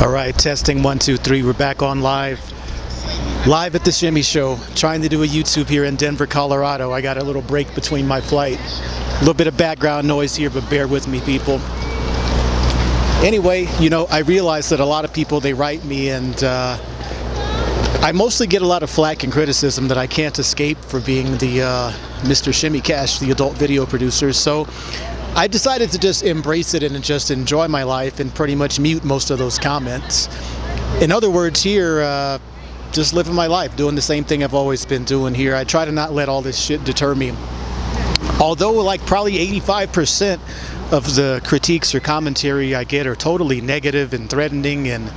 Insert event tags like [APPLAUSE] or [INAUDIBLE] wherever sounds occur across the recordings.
All right, testing one, two, three. We're back on live. Live at the Shimmy Show. Trying to do a YouTube here in Denver, Colorado. I got a little break between my flight. A little bit of background noise here, but bear with me, people. Anyway, you know, I realize that a lot of people, they write me and uh, I mostly get a lot of flack and criticism that I can't escape for being the uh, Mr. Shimmy Cash, the adult video producer. So I decided to just embrace it and just enjoy my life and pretty much mute most of those comments. In other words, here, uh, just living my life, doing the same thing I've always been doing here. I try to not let all this shit deter me. Although, like, probably 85% of the critiques or commentary I get are totally negative and threatening and,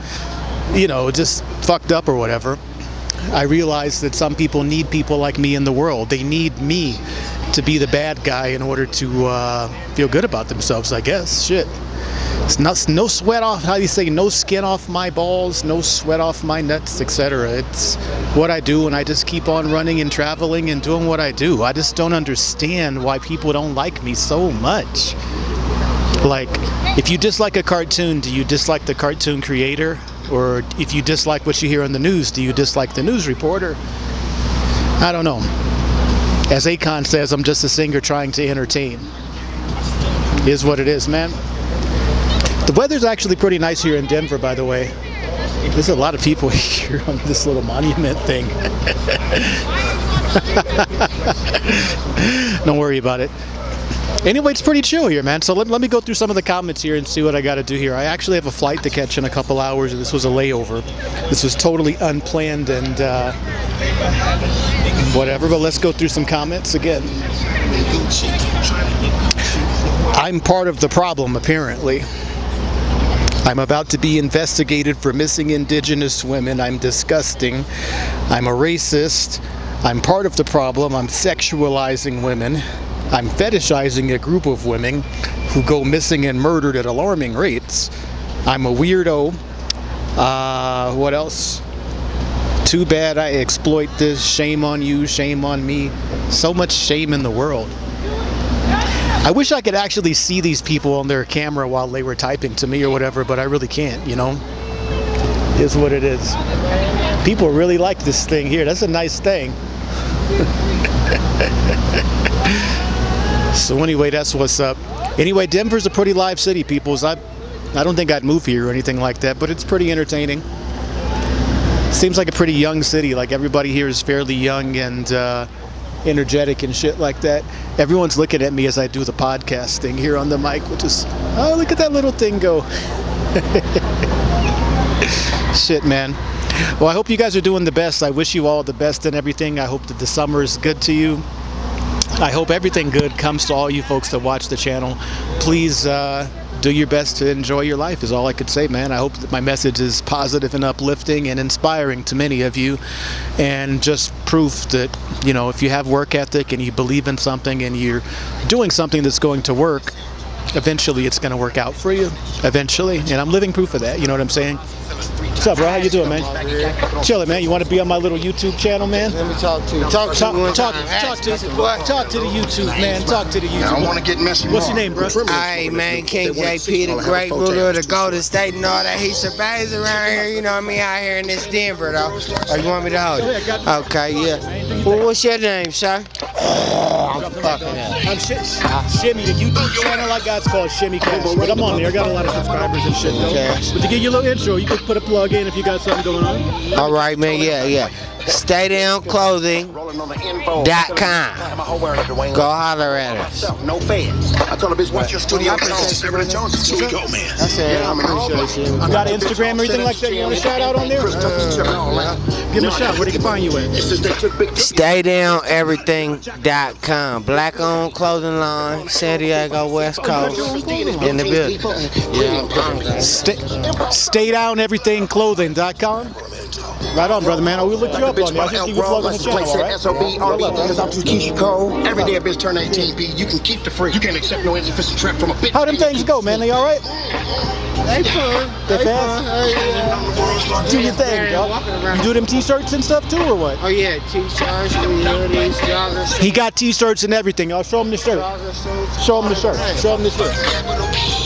you know, just fucked up or whatever. I realize that some people need people like me in the world. They need me to be the bad guy in order to uh, feel good about themselves, I guess. Shit. It's not, no sweat off, how do you say, no skin off my balls, no sweat off my nuts, etc. It's what I do and I just keep on running and traveling and doing what I do. I just don't understand why people don't like me so much. Like, if you dislike a cartoon, do you dislike the cartoon creator? Or if you dislike what you hear on the news, do you dislike the news reporter? I don't know. As Akon says, I'm just a singer trying to entertain. Is what it is, man. The weather's actually pretty nice here in Denver, by the way. There's a lot of people [LAUGHS] here on this little monument thing. [LAUGHS] Don't worry about it. Anyway, it's pretty chill here, man. So let, let me go through some of the comments here and see what I got to do here. I actually have a flight to catch in a couple hours, and this was a layover. This was totally unplanned and uh, whatever, but let's go through some comments again. I'm part of the problem, apparently. I'm about to be investigated for missing indigenous women. I'm disgusting. I'm a racist. I'm part of the problem. I'm sexualizing women. I'm fetishizing a group of women who go missing and murdered at alarming rates. I'm a weirdo. Uh, what else? Too bad I exploit this. Shame on you, shame on me. So much shame in the world. I wish I could actually see these people on their camera while they were typing to me or whatever, but I really can't, you know? Is what it is. People really like this thing here. That's a nice thing. [LAUGHS] so anyway, that's what's up. Anyway, Denver's a pretty live city, peoples. I, I don't think I'd move here or anything like that, but it's pretty entertaining. Seems like a pretty young city. Like everybody here is fairly young and uh, energetic and shit like that. Everyone's looking at me as I do the podcast thing here on the mic, which is, oh, look at that little thing go. [LAUGHS] shit, man. Well, I hope you guys are doing the best. I wish you all the best and everything. I hope that the summer is good to you. I hope everything good comes to all you folks that watch the channel. Please uh, do your best to enjoy your life is all I could say, man. I hope that my message is positive and uplifting and inspiring to many of you and just proof that, you know, if you have work ethic and you believe in something and you're doing something that's going to work, eventually it's going to work out for you. Eventually. And I'm living proof of that. You know what I'm saying? What's up, bro? How you doing, man? Chilling, man. You want to be on my little YouTube channel, man? Let me talk to you. Talk to Talk, talk, talk, to, talk to the YouTube, man. Talk to the YouTube. I don't want to get messy. What's your name, bro? Hey man, King JP, the great ruler of the Golden State and all that. He surveys around here, you know what I mean, out here in this Denver though. Or you want me to hold it? Okay, yeah. Well, what's your name, sir? I'm fucking up. I'm Sh Shimmy, the YouTube channel I got's called Shimmy Cash, but I'm on there. I got a lot of subscribers and shit though. But to give you a little intro, you could put a plug in if you got something going on. All right, man, yeah, yeah. StayDownClothing.com. Go holler at us. No fans. I told the bitch, what's your studio? Seven Jones. Here we go, man. I said, I'm appreciate you. You got an Instagram or anything like that? You want a shout out on there? Give him a shout. Where they can find you at? StayDownEverything.com. Black owned clothing line, San Diego, West oh, Coast. In the building. Yeah. Stay, StayDownEverythingClothing.com. Right on, brother, man. Oh, I will look you up on there. I just keep you plugging the channel, all right? SOB, RB, fingers out to Keyshia Cole. Every day a bitch turn 18, B. You can keep the free. You can't accept no insufficient trap from a bitch. How them things go, man? They all right? They fun. They They fast? fun. Hey, yeah. Do your thing, dog. You do them t-shirts and stuff too, or what? Oh yeah, t-shirts, hoodies, joggers, He got t-shirts and everything. I'll show him the shirt. jogger suits. Show him the shirt. Show him the shirt.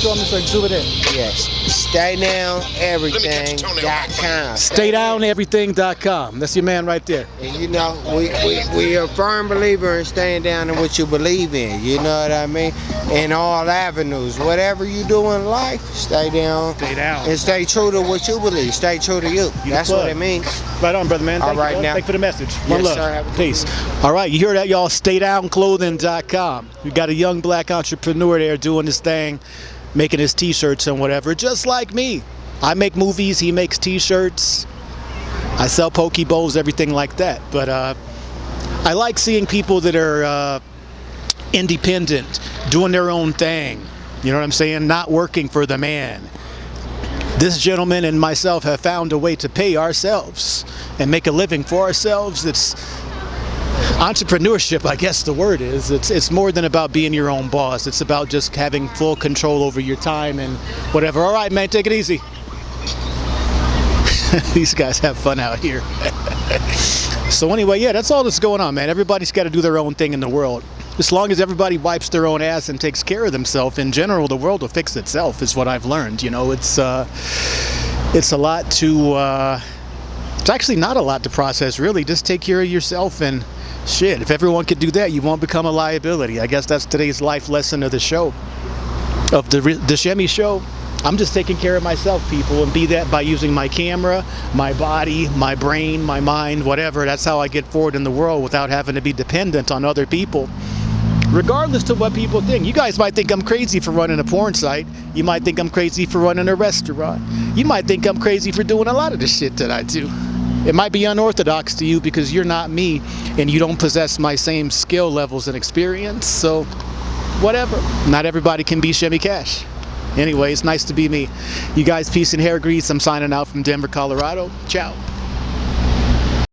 Show them this like zoom it in. Yes. Stay down everything.com. StayDownEverything.com. That's your man right there. And you know, we, we, we a firm believer in staying down in what you believe in. You know what I mean? In all avenues. Whatever you do in life, stay down. Stay down. And stay true to what you believe. Stay true to you. You That's what it means. Right on, brother man. All Thank you, now. Thank you for the message. One Yes, love. sir. Have a good Peace. one. All right, you hear that, y'all? StayDownClothing.com. We got a young black entrepreneur there doing this thing, making his t-shirts and whatever, just like me. I make movies, he makes t-shirts. I sell poke bowls, everything like that. But uh, I like seeing people that are uh, independent, doing their own thing. You know what I'm saying? Not working for the man. This gentleman and myself have found a way to pay ourselves and make a living for ourselves. It's entrepreneurship, I guess the word is. It's it's more than about being your own boss. It's about just having full control over your time and whatever. All right, man, take it easy. [LAUGHS] These guys have fun out here. [LAUGHS] so anyway, yeah, that's all that's going on, man. Everybody's got to do their own thing in the world. As long as everybody wipes their own ass and takes care of themselves, in general, the world will fix itself. Is what I've learned. You know, it's uh, it's a lot to. Uh, it's actually not a lot to process, really. Just take care of yourself and shit. If everyone could do that, you won't become a liability. I guess that's today's life lesson of the show, of the the Shemmy show. I'm just taking care of myself, people, and be that by using my camera, my body, my brain, my mind, whatever. That's how I get forward in the world without having to be dependent on other people. Regardless to what people think. You guys might think I'm crazy for running a porn site. You might think I'm crazy for running a restaurant. You might think I'm crazy for doing a lot of the shit that I do. It might be unorthodox to you because you're not me and you don't possess my same skill levels and experience. So, whatever. Not everybody can be Shemmy Cash. Anyway, it's nice to be me. You guys, peace and hair grease. I'm signing out from Denver, Colorado. Ciao.